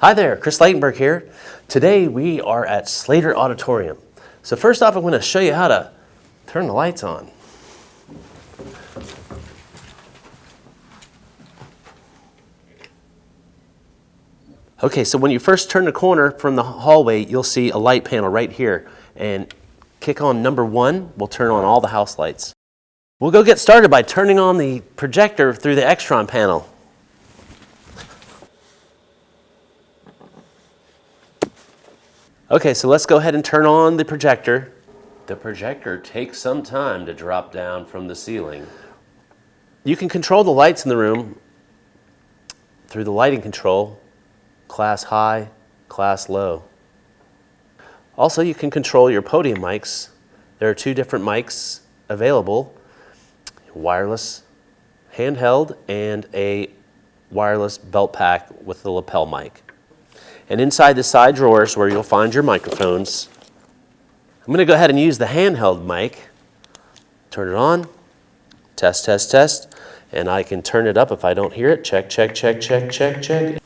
Hi there, Chris Leitenberg here. Today we are at Slater Auditorium. So first off, I'm going to show you how to turn the lights on. Okay, so when you first turn the corner from the hallway, you'll see a light panel right here. And kick on number one, we'll turn on all the house lights. We'll go get started by turning on the projector through the Extron panel. Okay, so let's go ahead and turn on the projector. The projector takes some time to drop down from the ceiling. You can control the lights in the room through the lighting control, class high, class low. Also, you can control your podium mics. There are two different mics available, wireless, handheld, and a wireless belt pack with the lapel mic. And inside the side drawers where you'll find your microphones, I'm going to go ahead and use the handheld mic. Turn it on, test, test, test, and I can turn it up if I don't hear it. Check, check, check, check, check, check.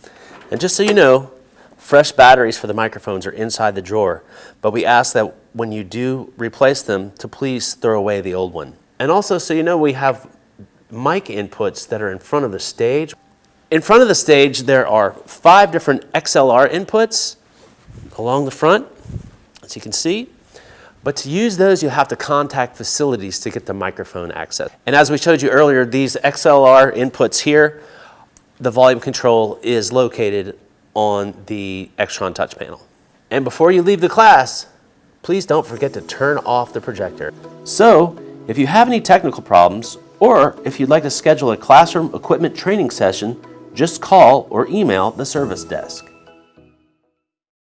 And just so you know, fresh batteries for the microphones are inside the drawer, but we ask that when you do replace them to please throw away the old one. And also so you know, we have mic inputs that are in front of the stage. In front of the stage, there are five different XLR inputs along the front, as you can see. But to use those, you have to contact facilities to get the microphone access. And as we showed you earlier, these XLR inputs here, the volume control is located on the Extron touch panel. And before you leave the class, please don't forget to turn off the projector. So, if you have any technical problems, or if you'd like to schedule a classroom equipment training session, just call or email the service desk.